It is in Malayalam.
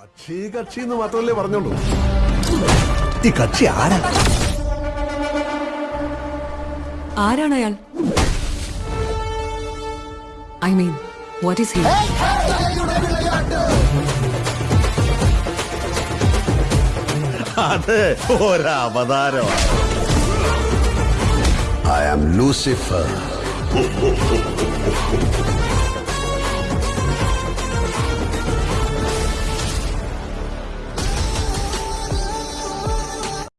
കക്ഷി കക്ഷി എന്ന് മാത്രമല്ലേ പറഞ്ഞോളൂ. ഈ കക്ഷി ആരാ? ആരാണ് അയാൾ? I mean what is he അത് ഒരവതാരമാണ്. I am Lucifer